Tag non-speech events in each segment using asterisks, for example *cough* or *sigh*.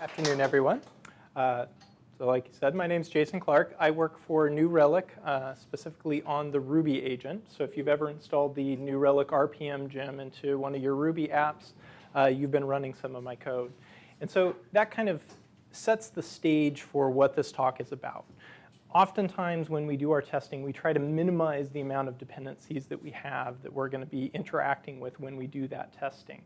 Afternoon, everyone. Uh, so like you said, my name is Jason Clark. I work for New Relic, uh, specifically on the Ruby agent. So if you've ever installed the New Relic RPM gem into one of your Ruby apps, uh, you've been running some of my code. And so that kind of sets the stage for what this talk is about. Oftentimes when we do our testing, we try to minimize the amount of dependencies that we have that we're going to be interacting with when we do that testing.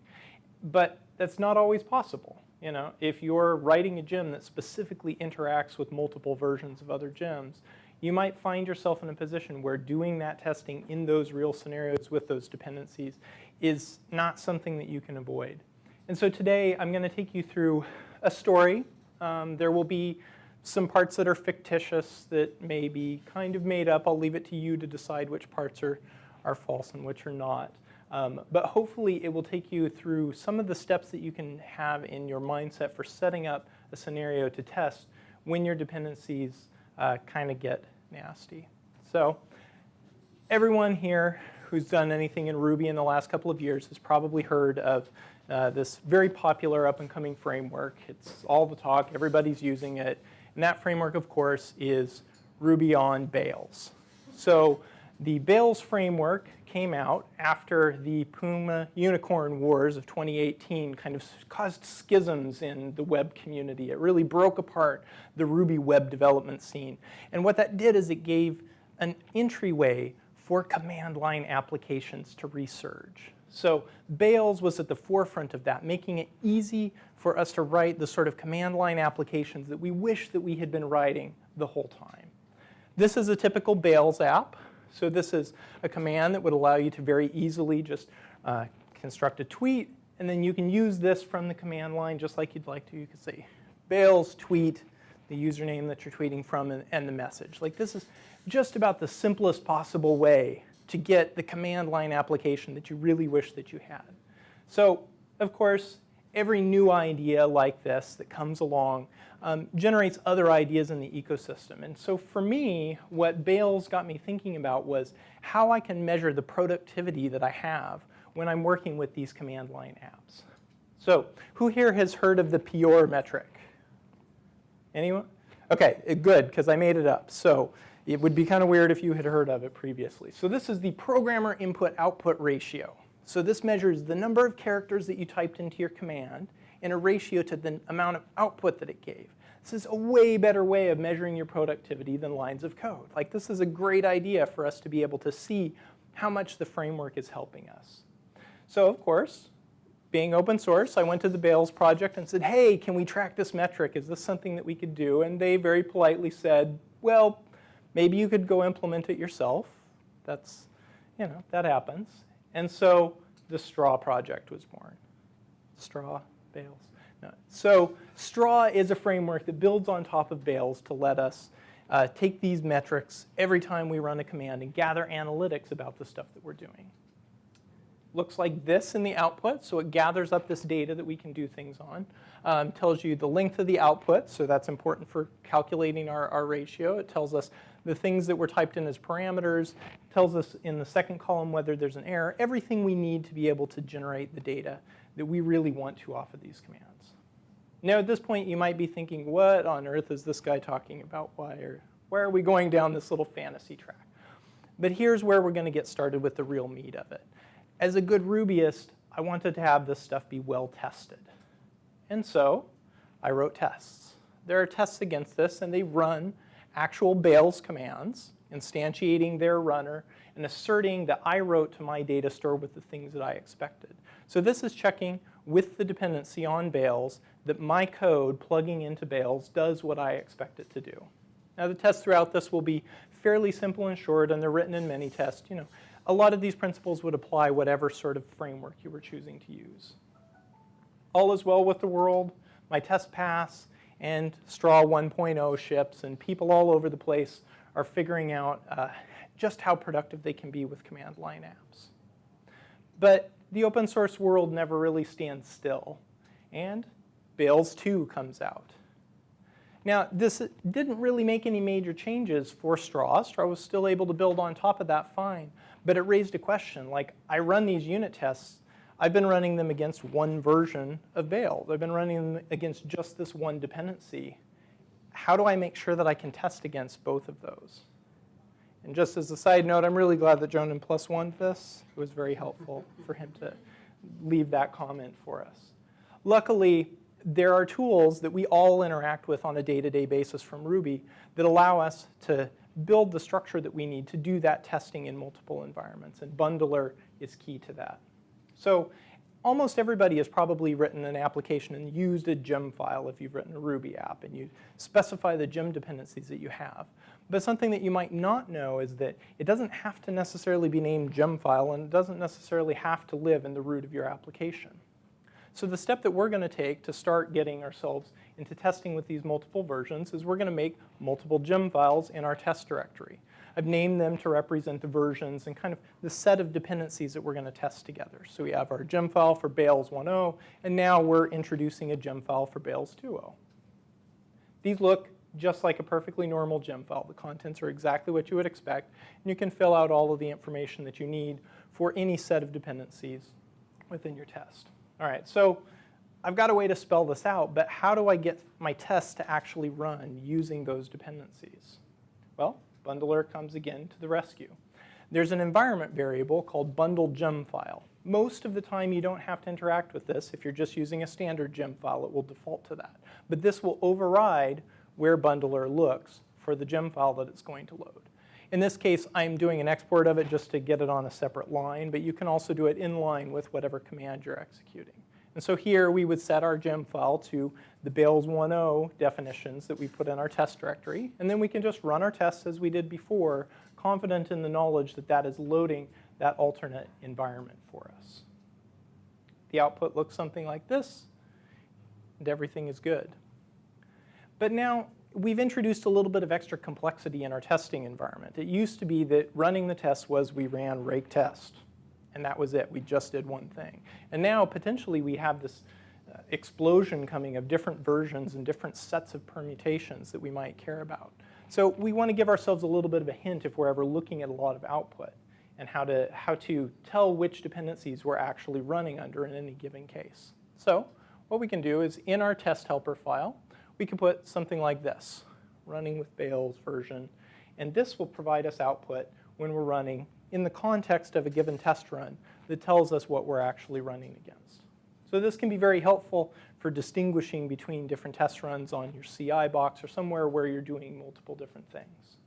But that's not always possible. You know, if you're writing a gem that specifically interacts with multiple versions of other gems, you might find yourself in a position where doing that testing in those real scenarios with those dependencies is not something that you can avoid. And so today I'm going to take you through a story. Um, there will be some parts that are fictitious that may be kind of made up. I'll leave it to you to decide which parts are, are false and which are not. Um, but hopefully it will take you through some of the steps that you can have in your mindset for setting up a scenario to test when your dependencies uh, kind of get nasty. So everyone here who's done anything in Ruby in the last couple of years has probably heard of uh, this very popular up and coming framework. It's all the talk, everybody's using it. And that framework, of course, is Ruby on Bales. So the Bales framework came out after the Puma Unicorn Wars of 2018 kind of caused schisms in the web community. It really broke apart the Ruby web development scene. And what that did is it gave an entryway for command line applications to resurge. So Bales was at the forefront of that, making it easy for us to write the sort of command line applications that we wish that we had been writing the whole time. This is a typical Bales app. So this is a command that would allow you to very easily just uh, construct a tweet, and then you can use this from the command line just like you'd like to. You could say Bales tweet, the username that you're tweeting from, and, and the message. Like this is just about the simplest possible way to get the command line application that you really wish that you had. So of course, every new idea like this that comes along um, generates other ideas in the ecosystem. And so for me, what Bales got me thinking about was how I can measure the productivity that I have when I'm working with these command line apps. So who here has heard of the Pure metric? Anyone? Okay, good, because I made it up. So it would be kind of weird if you had heard of it previously. So this is the programmer input-output ratio. So this measures the number of characters that you typed into your command in a ratio to the amount of output that it gave. This is a way better way of measuring your productivity than lines of code. Like this is a great idea for us to be able to see how much the framework is helping us. So of course, being open source, I went to the Bales project and said, hey, can we track this metric? Is this something that we could do? And they very politely said, well, maybe you could go implement it yourself. That's, you know, that happens. And so the Straw project was born. Straw, bales. No. So Straw is a framework that builds on top of bales to let us uh, take these metrics every time we run a command and gather analytics about the stuff that we're doing. Looks like this in the output, so it gathers up this data that we can do things on. Um, tells you the length of the output, so that's important for calculating our, our ratio. It tells us the things that were typed in as parameters, tells us in the second column whether there's an error, everything we need to be able to generate the data that we really want to off of these commands. Now at this point you might be thinking, what on earth is this guy talking about? Why are, why are we going down this little fantasy track? But here's where we're going to get started with the real meat of it. As a good Rubyist, I wanted to have this stuff be well tested. And so I wrote tests. There are tests against this and they run actual Bales commands, instantiating their runner, and asserting that I wrote to my data store with the things that I expected. So this is checking with the dependency on Bales that my code plugging into Bales does what I expect it to do. Now the tests throughout this will be fairly simple and short, and they're written in Minitest. You know, a lot of these principles would apply whatever sort of framework you were choosing to use. All is well with the world. My test pass and Straw 1.0 ships, and people all over the place are figuring out uh, just how productive they can be with command line apps. But the open source world never really stands still, and Bales 2 comes out. Now, this didn't really make any major changes for Straw. Straw was still able to build on top of that fine, but it raised a question, like, I run these unit tests I've been running them against one version of Bales. I've been running them against just this one dependency. How do I make sure that I can test against both of those? And just as a side note, I'm really glad that Jonan plus one this. It was very helpful for him to leave that comment for us. Luckily, there are tools that we all interact with on a day-to-day -day basis from Ruby that allow us to build the structure that we need to do that testing in multiple environments, and Bundler is key to that. So almost everybody has probably written an application and used a gem file if you've written a Ruby app, and you specify the gem dependencies that you have. But something that you might not know is that it doesn't have to necessarily be named gem file, and it doesn't necessarily have to live in the root of your application. So the step that we're going to take to start getting ourselves into testing with these multiple versions is we're going to make multiple gem files in our test directory. I've named them to represent the versions and kind of the set of dependencies that we're going to test together. So we have our gem file for Bales 1.0, and now we're introducing a gem file for Bales 2.0. These look just like a perfectly normal gem file. The contents are exactly what you would expect, and you can fill out all of the information that you need for any set of dependencies within your test. All right, so I've got a way to spell this out, but how do I get my test to actually run using those dependencies? Well, bundler comes again to the rescue. There's an environment variable called bundle gem file. Most of the time you don't have to interact with this. If you're just using a standard gem file, it will default to that. But this will override where bundler looks for the gem file that it's going to load. In this case, I'm doing an export of it just to get it on a separate line, but you can also do it in line with whatever command you're executing. And so here we would set our gem file to the Bales 1.0 definitions that we put in our test directory, and then we can just run our tests as we did before, confident in the knowledge that that is loading that alternate environment for us. The output looks something like this, and everything is good. But now we've introduced a little bit of extra complexity in our testing environment. It used to be that running the test was we ran rake test, and that was it. We just did one thing. And now potentially we have this uh, explosion coming of different versions and different sets of permutations that we might care about. So we want to give ourselves a little bit of a hint if we're ever looking at a lot of output and how to, how to tell which dependencies we're actually running under in any given case. So what we can do is in our test helper file, we can put something like this, running with Bales version. And this will provide us output when we're running in the context of a given test run that tells us what we're actually running against. So this can be very helpful for distinguishing between different test runs on your CI box or somewhere where you're doing multiple different things.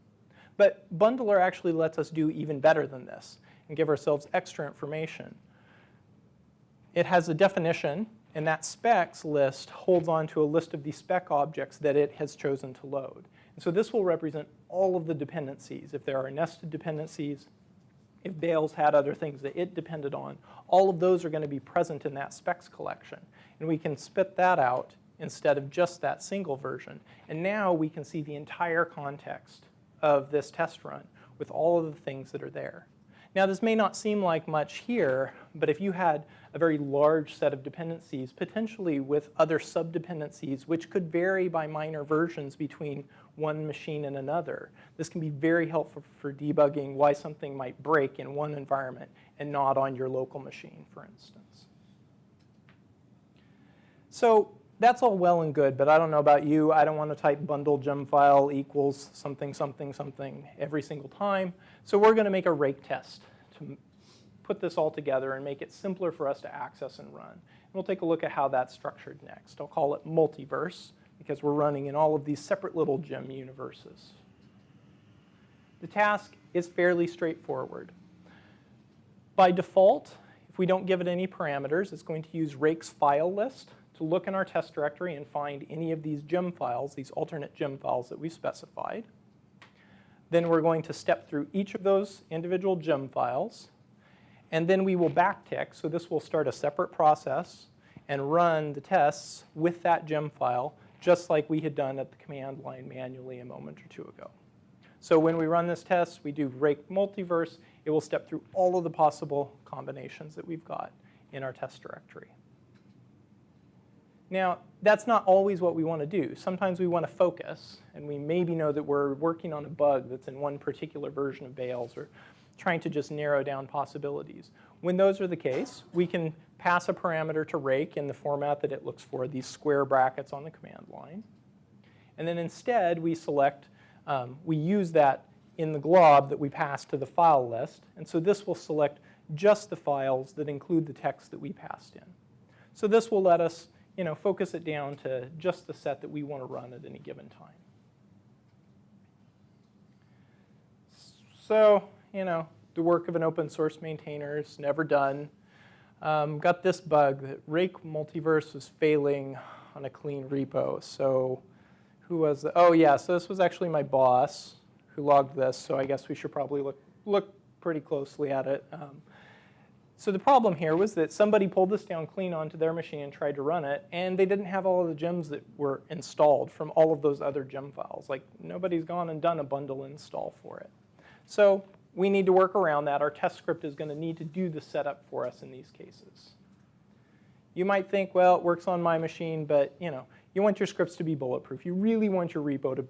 But Bundler actually lets us do even better than this and give ourselves extra information. It has a definition and that specs list holds on to a list of the spec objects that it has chosen to load. And so this will represent all of the dependencies. If there are nested dependencies, if Bales had other things that it depended on, all of those are going to be present in that specs collection. And we can spit that out instead of just that single version. And now we can see the entire context of this test run with all of the things that are there. Now this may not seem like much here, but if you had a very large set of dependencies, potentially with other subdependencies, which could vary by minor versions between one machine and another, this can be very helpful for debugging why something might break in one environment and not on your local machine, for instance. So that's all well and good, but I don't know about you. I don't want to type bundle gem file equals something, something, something every single time. So we're going to make a rake test to put this all together and make it simpler for us to access and run. And we'll take a look at how that's structured next. I'll call it multiverse because we're running in all of these separate little gem universes. The task is fairly straightforward. By default, if we don't give it any parameters, it's going to use rake's file list to look in our test directory and find any of these gem files, these alternate gem files that we specified. Then we're going to step through each of those individual gem files, and then we will backtick, so this will start a separate process and run the tests with that gem file, just like we had done at the command line manually a moment or two ago. So when we run this test, we do rake multiverse, it will step through all of the possible combinations that we've got in our test directory. Now, that's not always what we want to do. Sometimes we want to focus, and we maybe know that we're working on a bug that's in one particular version of Bales or trying to just narrow down possibilities. When those are the case, we can pass a parameter to rake in the format that it looks for, these square brackets on the command line. And then instead, we select, um, we use that in the glob that we pass to the file list. And so this will select just the files that include the text that we passed in. So this will let us you know, focus it down to just the set that we want to run at any given time. So, you know, the work of an open source maintainer is never done. Um, got this bug that Rake Multiverse was failing on a clean repo. So who was the, oh yeah, so this was actually my boss who logged this. So I guess we should probably look, look pretty closely at it. Um, so the problem here was that somebody pulled this down clean onto their machine and tried to run it, and they didn't have all of the gems that were installed from all of those other gem files. Like nobody's gone and done a bundle install for it. So we need to work around that. Our test script is going to need to do the setup for us in these cases. You might think, well, it works on my machine, but you know, you want your scripts to be bulletproof. You really want your repo to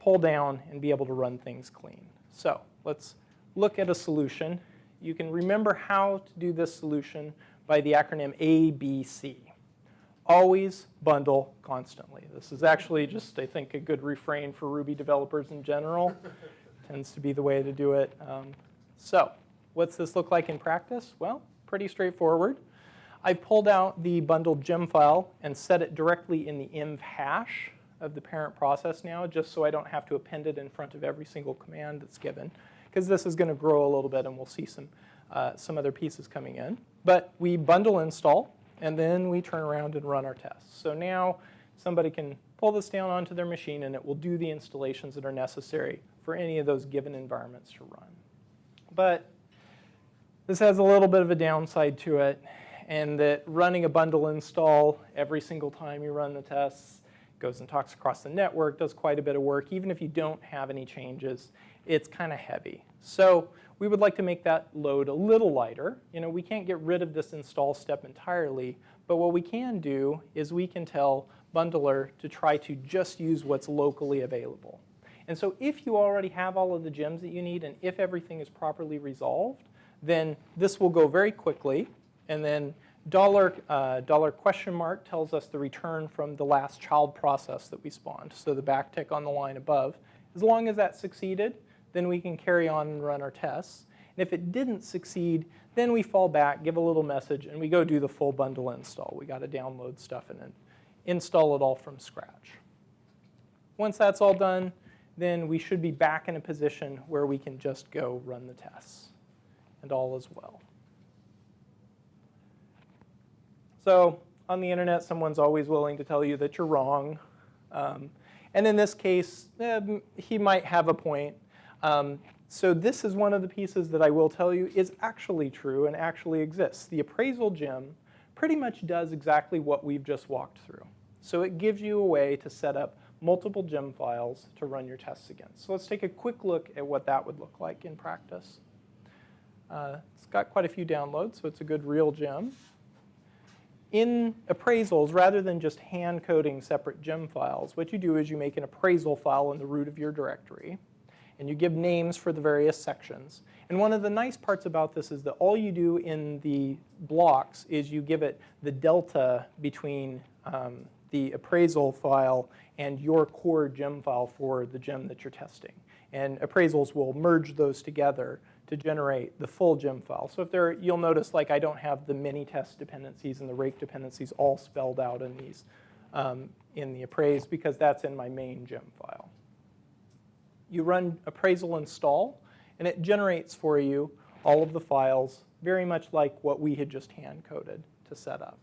pull down and be able to run things clean. So let's look at a solution you can remember how to do this solution by the acronym ABC. Always bundle constantly. This is actually just, I think, a good refrain for Ruby developers in general. *laughs* Tends to be the way to do it. Um, so what's this look like in practice? Well, pretty straightforward. I pulled out the bundled gem file and set it directly in the env hash of the parent process now, just so I don't have to append it in front of every single command that's given because this is going to grow a little bit and we'll see some, uh, some other pieces coming in. But we bundle install and then we turn around and run our tests. So now somebody can pull this down onto their machine and it will do the installations that are necessary for any of those given environments to run. But this has a little bit of a downside to it and that running a bundle install every single time you run the tests goes and talks across the network, does quite a bit of work, even if you don't have any changes it's kind of heavy. So we would like to make that load a little lighter. You know, we can't get rid of this install step entirely, but what we can do is we can tell Bundler to try to just use what's locally available. And so if you already have all of the gems that you need and if everything is properly resolved, then this will go very quickly. And then dollar, uh, dollar question mark tells us the return from the last child process that we spawned. So the backtick on the line above. As long as that succeeded, then we can carry on and run our tests. And if it didn't succeed, then we fall back, give a little message, and we go do the full bundle install. We got to download stuff and then install it all from scratch. Once that's all done, then we should be back in a position where we can just go run the tests. And all is well. So on the internet, someone's always willing to tell you that you're wrong. Um, and in this case, eh, he might have a point. Um, so this is one of the pieces that I will tell you is actually true and actually exists. The appraisal gem pretty much does exactly what we've just walked through. So it gives you a way to set up multiple gem files to run your tests against. So let's take a quick look at what that would look like in practice. Uh, it's got quite a few downloads, so it's a good real gem. In appraisals, rather than just hand coding separate gem files, what you do is you make an appraisal file in the root of your directory and you give names for the various sections. And one of the nice parts about this is that all you do in the blocks is you give it the delta between um, the appraisal file and your core gem file for the gem that you're testing. And appraisals will merge those together to generate the full gem file. So if there, you'll notice like I don't have the mini test dependencies and the rake dependencies all spelled out in these um, in the appraise because that's in my main gem file you run appraisal install, and it generates for you all of the files very much like what we had just hand coded to set up.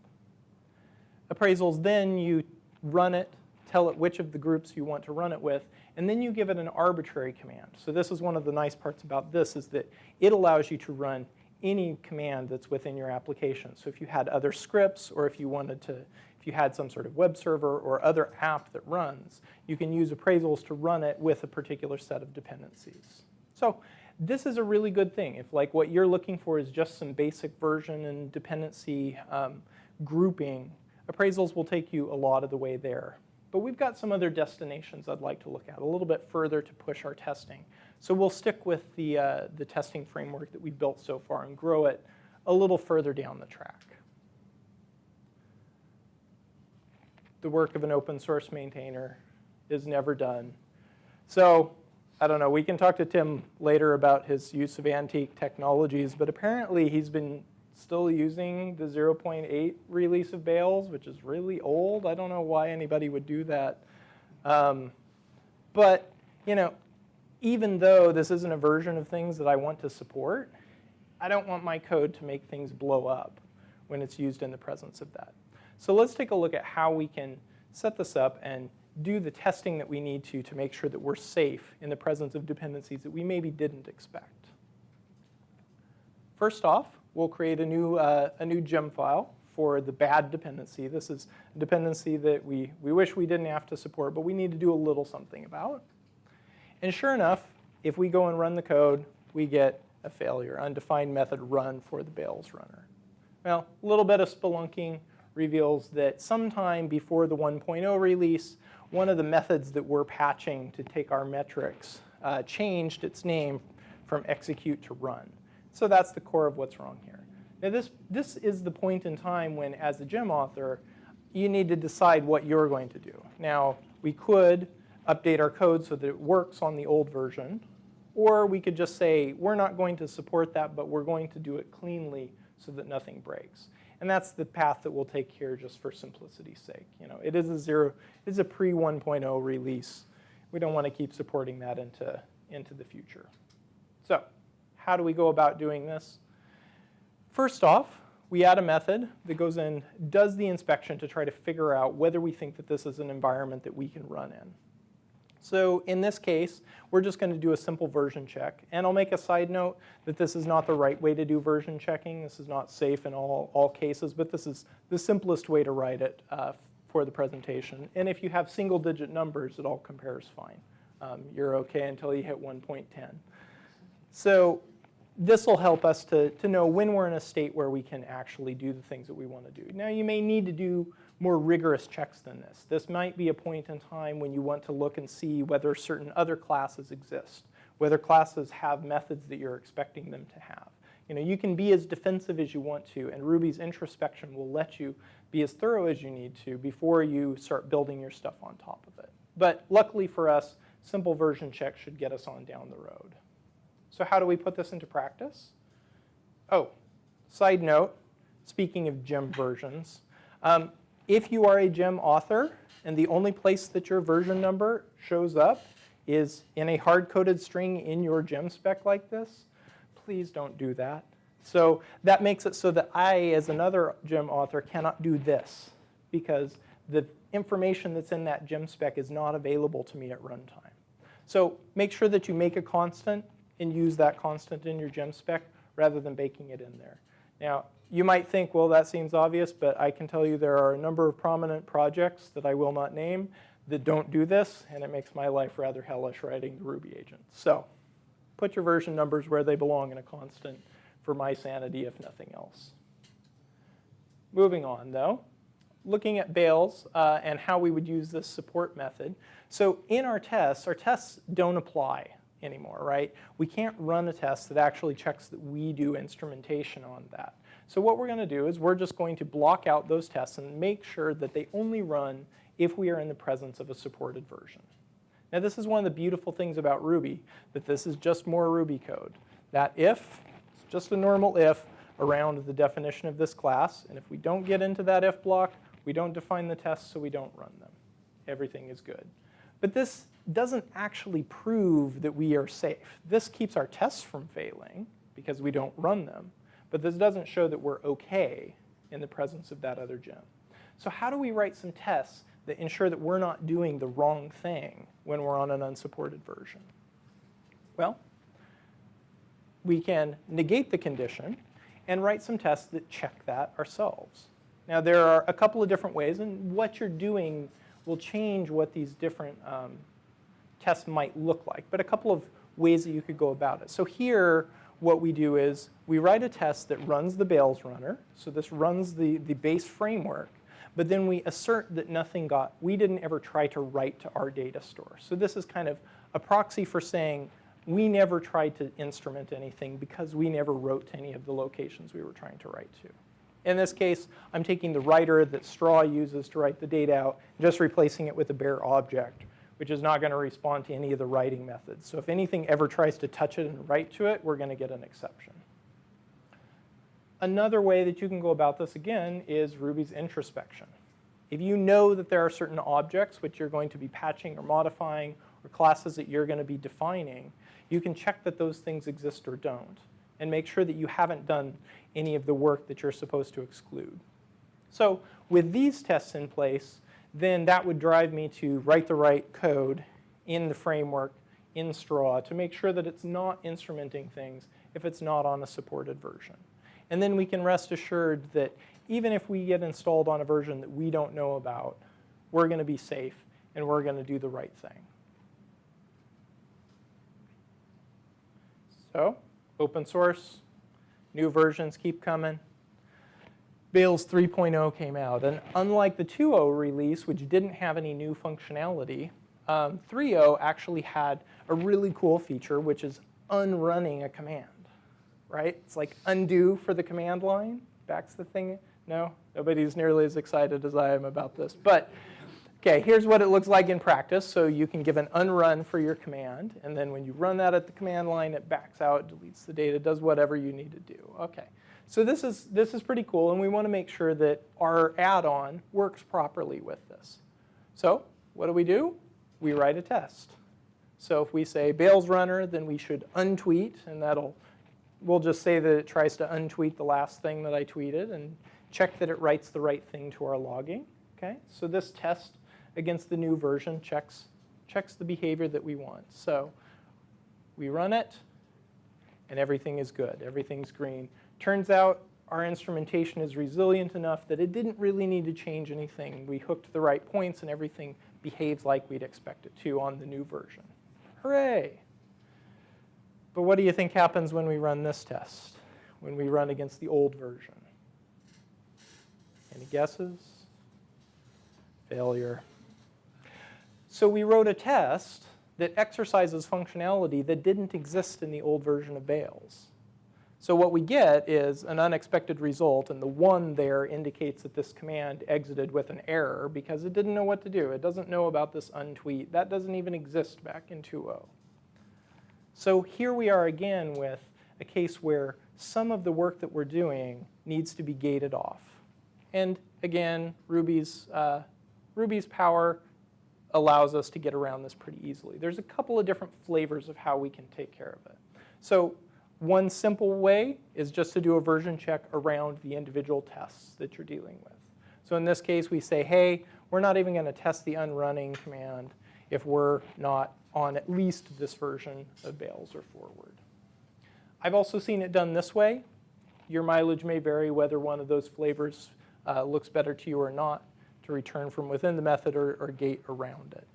Appraisals then you run it, tell it which of the groups you want to run it with, and then you give it an arbitrary command. So this is one of the nice parts about this is that it allows you to run any command that's within your application. So if you had other scripts or if you wanted to if you had some sort of web server or other app that runs, you can use appraisals to run it with a particular set of dependencies. So this is a really good thing. If like what you're looking for is just some basic version and dependency um, grouping, appraisals will take you a lot of the way there. But we've got some other destinations I'd like to look at a little bit further to push our testing. So we'll stick with the, uh, the testing framework that we've built so far and grow it a little further down the track. The work of an open source maintainer is never done. So I don't know, we can talk to Tim later about his use of antique technologies, but apparently he's been still using the 0.8 release of Bales, which is really old. I don't know why anybody would do that. Um, but, you know, even though this isn't a version of things that I want to support, I don't want my code to make things blow up when it's used in the presence of that. So let's take a look at how we can set this up and do the testing that we need to to make sure that we're safe in the presence of dependencies that we maybe didn't expect. First off, we'll create a new, uh, a new gem file for the bad dependency. This is a dependency that we, we wish we didn't have to support, but we need to do a little something about. And sure enough, if we go and run the code, we get a failure, undefined method run for the Bales runner. Well, a little bit of spelunking reveals that sometime before the 1.0 release, one of the methods that we're patching to take our metrics uh, changed its name from execute to run. So that's the core of what's wrong here. Now this, this is the point in time when, as a gem author, you need to decide what you're going to do. Now, we could update our code so that it works on the old version, or we could just say, we're not going to support that, but we're going to do it cleanly so that nothing breaks. And that's the path that we'll take here just for simplicity's sake. You know, it is a zero, it is a pre 1.0 release. We don't want to keep supporting that into, into the future. So how do we go about doing this? First off, we add a method that goes in, does the inspection to try to figure out whether we think that this is an environment that we can run in. So in this case, we're just going to do a simple version check. And I'll make a side note that this is not the right way to do version checking. This is not safe in all, all cases, but this is the simplest way to write it uh, for the presentation. And if you have single digit numbers, it all compares fine. Um, you're okay until you hit 1.10. So this will help us to, to know when we're in a state where we can actually do the things that we want to do. Now you may need to do more rigorous checks than this. This might be a point in time when you want to look and see whether certain other classes exist, whether classes have methods that you're expecting them to have. You know, you can be as defensive as you want to, and Ruby's introspection will let you be as thorough as you need to before you start building your stuff on top of it. But luckily for us, simple version checks should get us on down the road. So how do we put this into practice? Oh, side note, speaking of gem versions, um, if you are a gem author and the only place that your version number shows up is in a hard-coded string in your gem spec like this, please don't do that. So that makes it so that I, as another gem author, cannot do this because the information that's in that gem spec is not available to me at runtime. So make sure that you make a constant and use that constant in your gem spec rather than baking it in there. Now, you might think, well, that seems obvious, but I can tell you there are a number of prominent projects that I will not name that don't do this, and it makes my life rather hellish writing the Ruby agent. So put your version numbers where they belong in a constant for my sanity, if nothing else. Moving on, though, looking at Bales uh, and how we would use this support method. So in our tests, our tests don't apply anymore, right? We can't run a test that actually checks that we do instrumentation on that. So what we're going to do is we're just going to block out those tests and make sure that they only run if we are in the presence of a supported version. Now this is one of the beautiful things about Ruby, that this is just more Ruby code. That if, it's just a normal if around the definition of this class, and if we don't get into that if block, we don't define the tests so we don't run them. Everything is good. But this doesn't actually prove that we are safe. This keeps our tests from failing because we don't run them. But this doesn't show that we're okay in the presence of that other gem. So how do we write some tests that ensure that we're not doing the wrong thing when we're on an unsupported version? Well, we can negate the condition and write some tests that check that ourselves. Now there are a couple of different ways, and what you're doing will change what these different um, tests might look like, but a couple of ways that you could go about it. So here, what we do is we write a test that runs the Bales runner. So this runs the, the base framework. But then we assert that nothing got, we didn't ever try to write to our data store. So this is kind of a proxy for saying we never tried to instrument anything because we never wrote to any of the locations we were trying to write to. In this case, I'm taking the writer that straw uses to write the data out, just replacing it with a bare object, which is not going to respond to any of the writing methods. So if anything ever tries to touch it and write to it, we're going to get an exception. Another way that you can go about this again is Ruby's introspection. If you know that there are certain objects which you're going to be patching or modifying or classes that you're going to be defining, you can check that those things exist or don't and make sure that you haven't done any of the work that you're supposed to exclude. So with these tests in place, then that would drive me to write the right code in the framework in Straw to make sure that it's not instrumenting things if it's not on a supported version. And then we can rest assured that even if we get installed on a version that we don't know about, we're going to be safe and we're going to do the right thing. So open source, new versions keep coming. Bales 3.0 came out, and unlike the 2.0 release, which didn't have any new functionality, um, 3.0 actually had a really cool feature, which is unrunning a command, right? It's like undo for the command line, backs the thing. No, nobody's nearly as excited as I am about this. But Okay, here's what it looks like in practice. So you can give an unrun for your command, and then when you run that at the command line, it backs out, deletes the data, does whatever you need to do. Okay, so this is, this is pretty cool, and we want to make sure that our add-on works properly with this. So what do we do? We write a test. So if we say Bales runner, then we should untweet, and that'll, we'll just say that it tries to untweet the last thing that I tweeted and check that it writes the right thing to our logging. Okay, so this test against the new version checks, checks the behavior that we want. So we run it, and everything is good. Everything's green. Turns out our instrumentation is resilient enough that it didn't really need to change anything. We hooked the right points, and everything behaves like we'd expect it to on the new version. Hooray! But what do you think happens when we run this test, when we run against the old version? Any guesses? Failure. So we wrote a test that exercises functionality that didn't exist in the old version of Bales. So what we get is an unexpected result, and the one there indicates that this command exited with an error because it didn't know what to do. It doesn't know about this untweet. That doesn't even exist back in 2.0. So here we are again with a case where some of the work that we're doing needs to be gated off. And again, Ruby's, uh, Ruby's power allows us to get around this pretty easily. There's a couple of different flavors of how we can take care of it. So one simple way is just to do a version check around the individual tests that you're dealing with. So in this case, we say, hey, we're not even going to test the unrunning command if we're not on at least this version of Bales or forward. I've also seen it done this way. Your mileage may vary whether one of those flavors uh, looks better to you or not to return from within the method or, or gate around it.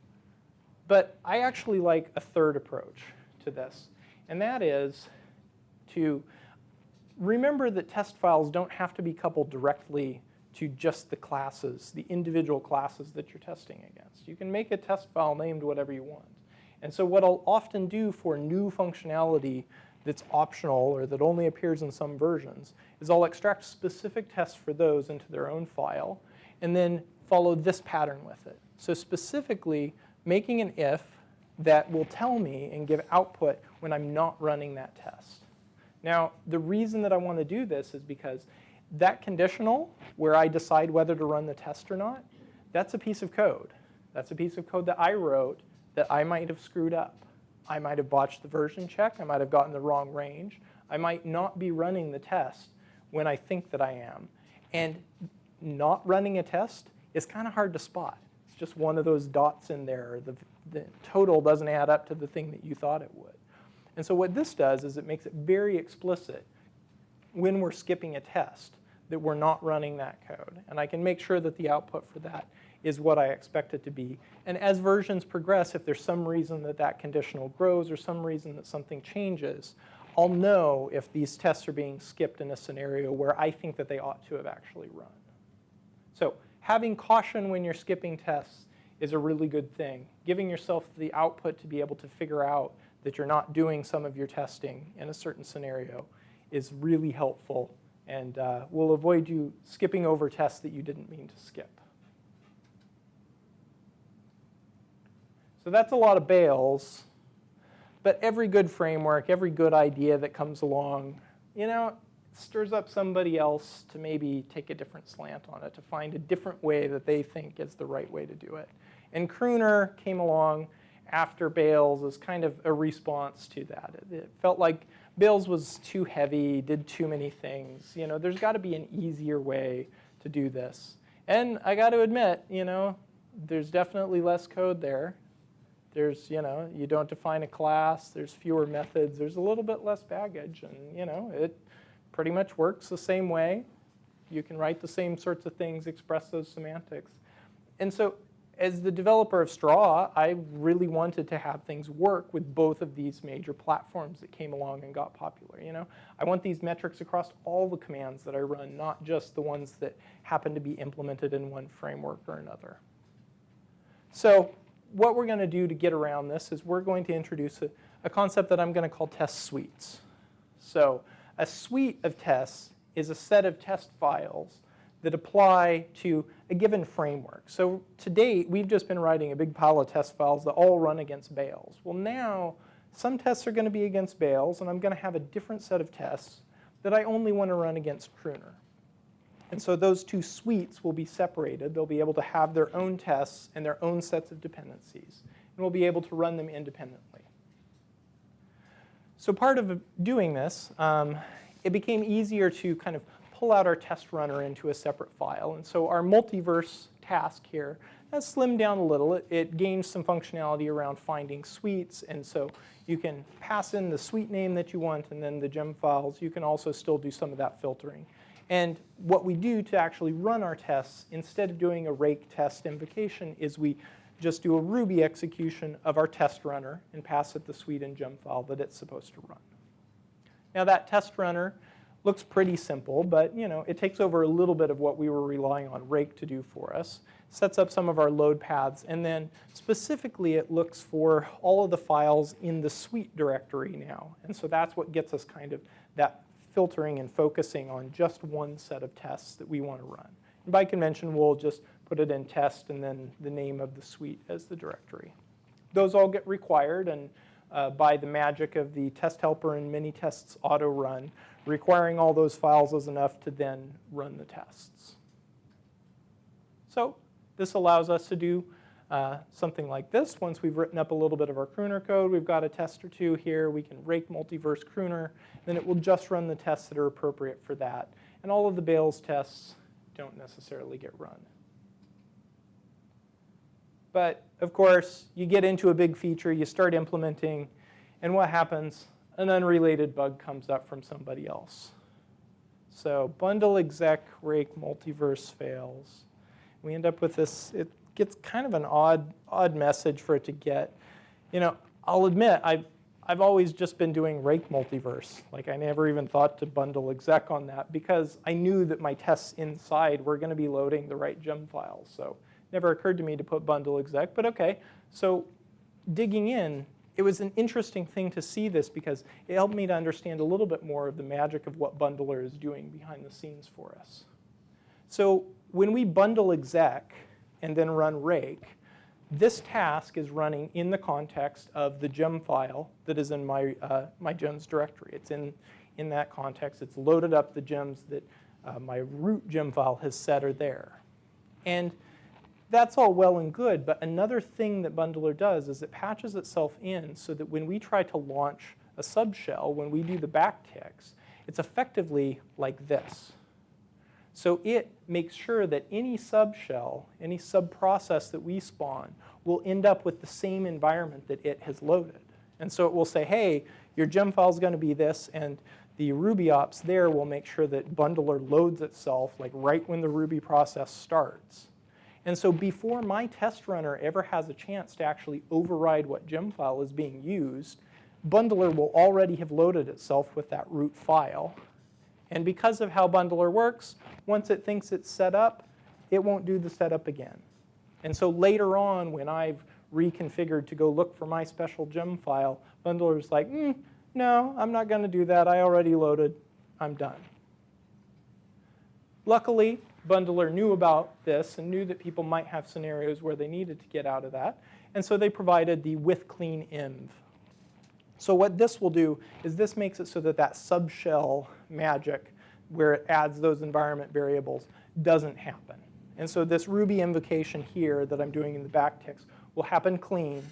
But I actually like a third approach to this, and that is to remember that test files don't have to be coupled directly to just the classes, the individual classes that you're testing against. You can make a test file named whatever you want. And so what I'll often do for new functionality that's optional or that only appears in some versions is I'll extract specific tests for those into their own file and then follow this pattern with it. So specifically, making an if that will tell me and give output when I'm not running that test. Now, the reason that I want to do this is because that conditional, where I decide whether to run the test or not, that's a piece of code. That's a piece of code that I wrote that I might have screwed up. I might have botched the version check. I might have gotten the wrong range. I might not be running the test when I think that I am. And not running a test is kind of hard to spot. It's just one of those dots in there. The, the total doesn't add up to the thing that you thought it would. And so what this does is it makes it very explicit when we're skipping a test that we're not running that code. And I can make sure that the output for that is what I expect it to be. And as versions progress, if there's some reason that that conditional grows or some reason that something changes, I'll know if these tests are being skipped in a scenario where I think that they ought to have actually run. So having caution when you're skipping tests is a really good thing. Giving yourself the output to be able to figure out that you're not doing some of your testing in a certain scenario is really helpful And uh, we'll avoid you skipping over tests that you didn't mean to skip. So that's a lot of bails, But every good framework, every good idea that comes along, you know, stirs up somebody else to maybe take a different slant on it, to find a different way that they think is the right way to do it. And Crooner came along after Bales as kind of a response to that. It felt like Bales was too heavy, did too many things. You know, there's got to be an easier way to do this. And I got to admit, you know, there's definitely less code there. There's, you know, you don't define a class, there's fewer methods, there's a little bit less baggage, and, you know, it pretty much works the same way. You can write the same sorts of things, express those semantics. And so as the developer of Straw, I really wanted to have things work with both of these major platforms that came along and got popular. You know, I want these metrics across all the commands that I run, not just the ones that happen to be implemented in one framework or another. So what we're going to do to get around this is we're going to introduce a, a concept that I'm going to call test suites. So a suite of tests is a set of test files that apply to a given framework. So to date, we've just been writing a big pile of test files that all run against Bales. Well now, some tests are going to be against Bales, and I'm going to have a different set of tests that I only want to run against Kruner. And so those two suites will be separated. They'll be able to have their own tests and their own sets of dependencies. And we'll be able to run them independently. So part of doing this, um, it became easier to kind of pull out our test runner into a separate file. And so our multiverse task here has slimmed down a little. It, it gains some functionality around finding suites. And so you can pass in the suite name that you want and then the gem files. You can also still do some of that filtering. And what we do to actually run our tests, instead of doing a rake test invocation, is we just do a Ruby execution of our test runner and pass it the suite and gem file that it's supposed to run. Now that test runner looks pretty simple, but you know, it takes over a little bit of what we were relying on Rake to do for us, sets up some of our load paths, and then specifically it looks for all of the files in the suite directory now. And so that's what gets us kind of that filtering and focusing on just one set of tests that we want to run. And by convention, we'll just put it in test and then the name of the suite as the directory. Those all get required and uh, by the magic of the test helper and Minitests auto run, requiring all those files is enough to then run the tests. So this allows us to do uh, something like this. Once we've written up a little bit of our crooner code, we've got a test or two here. We can rake multiverse Kruner, then it will just run the tests that are appropriate for that. And all of the Bales tests don't necessarily get run. But of course, you get into a big feature, you start implementing, and what happens? An unrelated bug comes up from somebody else. So bundle exec rake multiverse fails. We end up with this, it gets kind of an odd, odd message for it to get. You know, I'll admit, I've, I've always just been doing rake multiverse. Like I never even thought to bundle exec on that because I knew that my tests inside were going to be loading the right gem files. So never occurred to me to put bundle exec, but okay. So digging in, it was an interesting thing to see this because it helped me to understand a little bit more of the magic of what bundler is doing behind the scenes for us. So when we bundle exec, and then run rake, this task is running in the context of the gem file that is in my, uh, my gems directory. It's in, in that context. It's loaded up the gems that uh, my root gem file has set are there. And that's all well and good, but another thing that Bundler does is it patches itself in so that when we try to launch a subshell, when we do the backticks, it's effectively like this. So it makes sure that any subshell, any subprocess that we spawn will end up with the same environment that it has loaded. And so it will say, hey, your gem file is going to be this, and the Ruby ops there will make sure that bundler loads itself like right when the Ruby process starts. And so before my test runner ever has a chance to actually override what gem file is being used, bundler will already have loaded itself with that root file. And because of how bundler works, once it thinks it's set up, it won't do the setup again. And so later on, when I've reconfigured to go look for my special gem file, bundler's like, mm, no, I'm not going to do that. I already loaded. I'm done. luckily, Bundler knew about this and knew that people might have scenarios where they needed to get out of that. And so they provided the with clean env. So what this will do is this makes it so that that subshell magic where it adds those environment variables doesn't happen. And so this Ruby invocation here that I'm doing in the backticks will happen clean.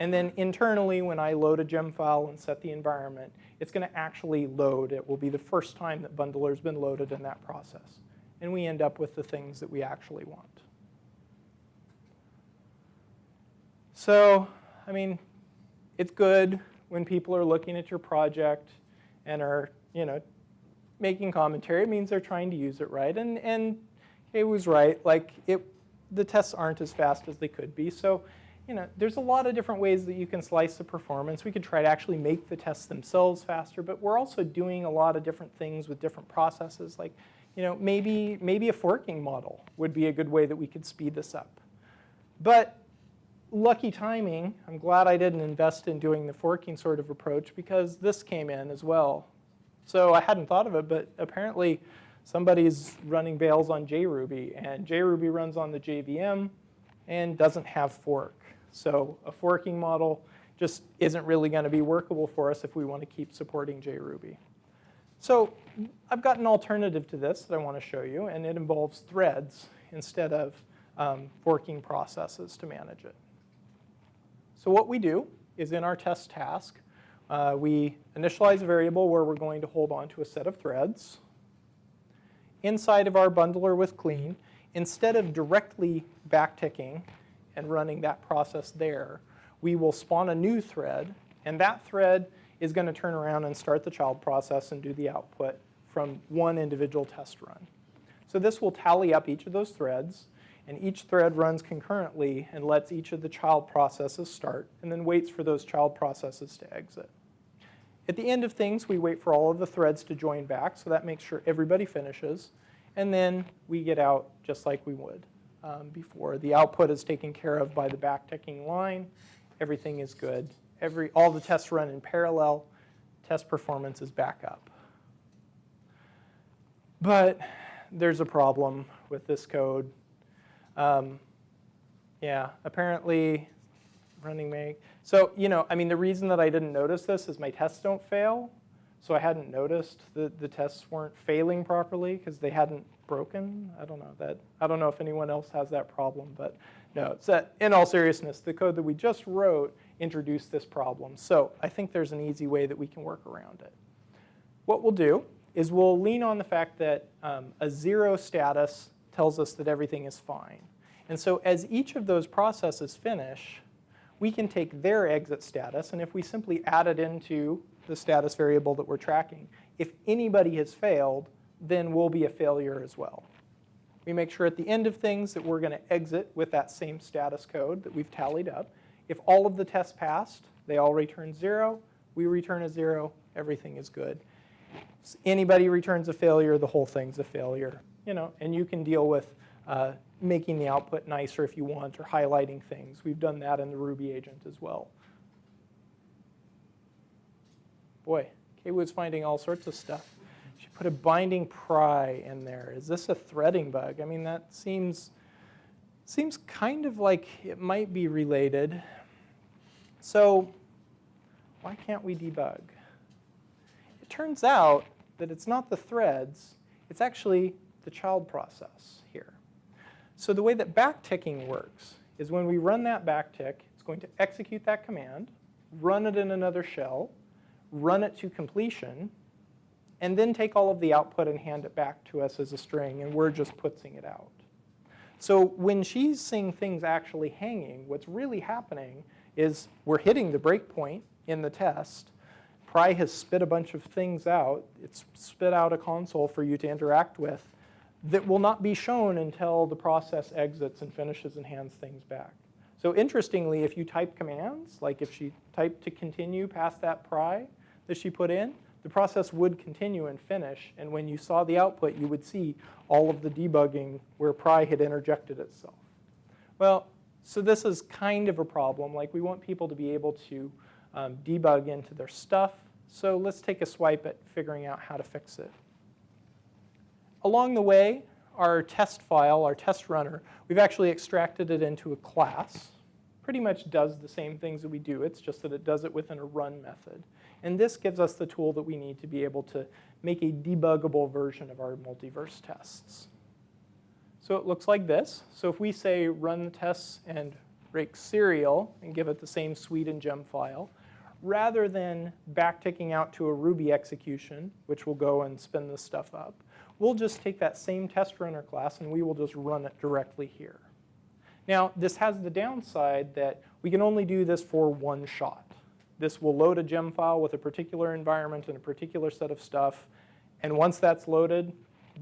And then internally, when I load a gem file and set the environment, it's going to actually load. It will be the first time that bundler has been loaded in that process. And we end up with the things that we actually want. So, I mean, it's good when people are looking at your project and are, you know, making commentary. It means they're trying to use it right. And, and it was right. Like, it, the tests aren't as fast as they could be. So, you know, there's a lot of different ways that you can slice the performance. We could try to actually make the tests themselves faster, but we're also doing a lot of different things with different processes. Like, you know, maybe, maybe a forking model would be a good way that we could speed this up. But lucky timing, I'm glad I didn't invest in doing the forking sort of approach because this came in as well. So I hadn't thought of it, but apparently somebody's running Bales on JRuby, and JRuby runs on the JVM and doesn't have fork. So a forking model just isn't really going to be workable for us if we want to keep supporting JRuby. So I've got an alternative to this that I want to show you, and it involves threads instead of um, forking processes to manage it. So what we do is in our test task, uh, we initialize a variable where we're going to hold on to a set of threads. Inside of our bundler with clean, instead of directly backticking and running that process there, we will spawn a new thread, and that thread is going to turn around and start the child process and do the output from one individual test run. So this will tally up each of those threads, and each thread runs concurrently and lets each of the child processes start, and then waits for those child processes to exit. At the end of things, we wait for all of the threads to join back, so that makes sure everybody finishes, and then we get out just like we would um, before. The output is taken care of by the backticking line. Everything is good. Every, all the tests run in parallel. Test performance is back up. But there's a problem with this code. Um, yeah, apparently running make. So, you know, I mean, the reason that I didn't notice this is my tests don't fail. So I hadn't noticed that the tests weren't failing properly because they hadn't broken. I don't know that. I don't know if anyone else has that problem, but no. That, in all seriousness, the code that we just wrote introduced this problem. So I think there's an easy way that we can work around it. What we'll do is we'll lean on the fact that um, a zero status tells us that everything is fine. And so as each of those processes finish, we can take their exit status, and if we simply add it into the status variable that we're tracking, if anybody has failed, then we'll be a failure as well. We make sure at the end of things that we're going to exit with that same status code that we've tallied up. If all of the tests passed, they all return zero, we return a zero, everything is good. So anybody returns a failure, the whole thing's a failure. You know, and you can deal with uh, making the output nicer if you want or highlighting things. We've done that in the Ruby agent as well. Boy, was finding all sorts of stuff. Put a binding pry in there. Is this a threading bug? I mean, that seems, seems kind of like it might be related. So why can't we debug? It turns out that it's not the threads, it's actually the child process here. So the way that backticking works is when we run that backtick, it's going to execute that command, run it in another shell, run it to completion, and then take all of the output and hand it back to us as a string, and we're just putting it out. So when she's seeing things actually hanging, what's really happening is we're hitting the breakpoint in the test. Pry has spit a bunch of things out. It's spit out a console for you to interact with that will not be shown until the process exits and finishes and hands things back. So interestingly, if you type commands, like if she typed to continue past that pry that she put in, the process would continue and finish. And when you saw the output, you would see all of the debugging where pry had interjected itself. Well, so this is kind of a problem. Like we want people to be able to um, debug into their stuff. So let's take a swipe at figuring out how to fix it. Along the way, our test file, our test runner, we've actually extracted it into a class. Pretty much does the same things that we do, it's just that it does it within a run method. And this gives us the tool that we need to be able to make a debuggable version of our multiverse tests. So it looks like this. So if we say run the tests and rake serial and give it the same suite and gem file, rather than backticking out to a Ruby execution, which will go and spin this stuff up, we'll just take that same test runner class and we will just run it directly here. Now, this has the downside that we can only do this for one shot. This will load a gem file with a particular environment and a particular set of stuff, and once that's loaded,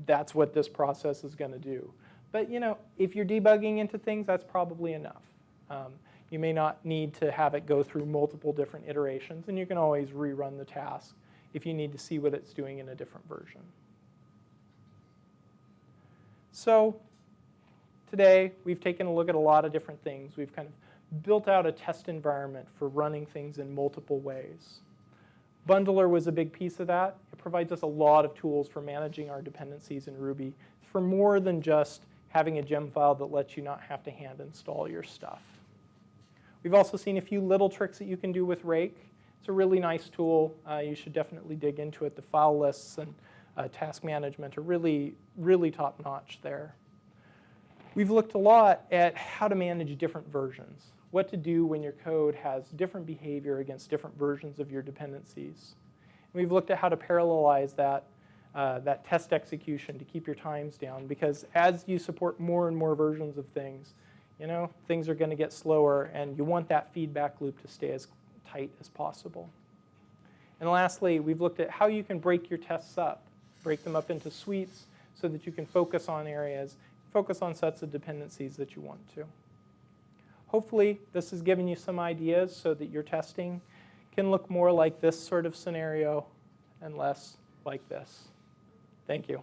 that's what this process is going to do. But you know, if you're debugging into things, that's probably enough. Um, you may not need to have it go through multiple different iterations, and you can always rerun the task if you need to see what it's doing in a different version. So today, we've taken a look at a lot of different things. We've kind of built out a test environment for running things in multiple ways. Bundler was a big piece of that. It provides us a lot of tools for managing our dependencies in Ruby for more than just having a gem file that lets you not have to hand install your stuff. We've also seen a few little tricks that you can do with Rake. It's a really nice tool. Uh, you should definitely dig into it. The file lists and uh, task management are really, really top notch there. We've looked a lot at how to manage different versions, what to do when your code has different behavior against different versions of your dependencies. We've looked at how to parallelize that, uh, that test execution to keep your times down because as you support more and more versions of things, you know, things are going to get slower and you want that feedback loop to stay as tight as possible. And lastly, we've looked at how you can break your tests up, break them up into suites so that you can focus on areas, focus on sets of dependencies that you want to. Hopefully, this has given you some ideas so that your testing can look more like this sort of scenario and less like this. Thank you.